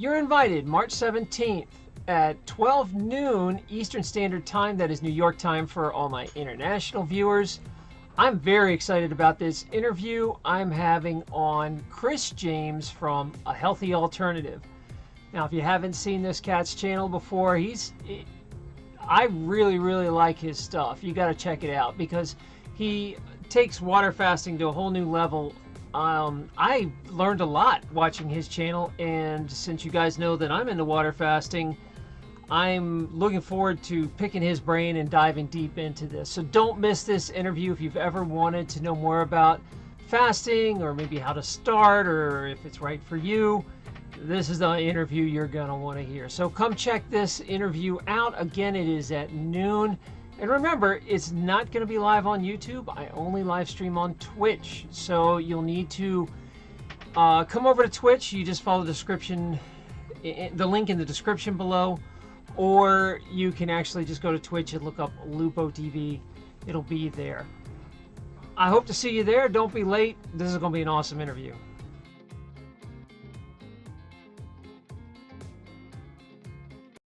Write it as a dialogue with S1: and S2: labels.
S1: you're invited March 17th at 12 noon Eastern Standard Time. That is New York time for all my international viewers. I'm very excited about this interview. I'm having on Chris James from A Healthy Alternative. Now, if you haven't seen this cat's channel before, he's I really, really like his stuff. You got to check it out because he takes water fasting to a whole new level. Um, I learned a lot watching his channel, and since you guys know that I'm into water fasting, I'm looking forward to picking his brain and diving deep into this. So don't miss this interview if you've ever wanted to know more about fasting or maybe how to start or if it's right for you this is the interview you're going to want to hear. So come check this interview out. Again, it is at noon. And remember, it's not going to be live on YouTube. I only live stream on Twitch. So you'll need to uh, come over to Twitch. You just follow the description, the link in the description below. Or you can actually just go to Twitch and look up Lupo TV. It'll be there. I hope to see you there. Don't be late. This is going to be an awesome interview.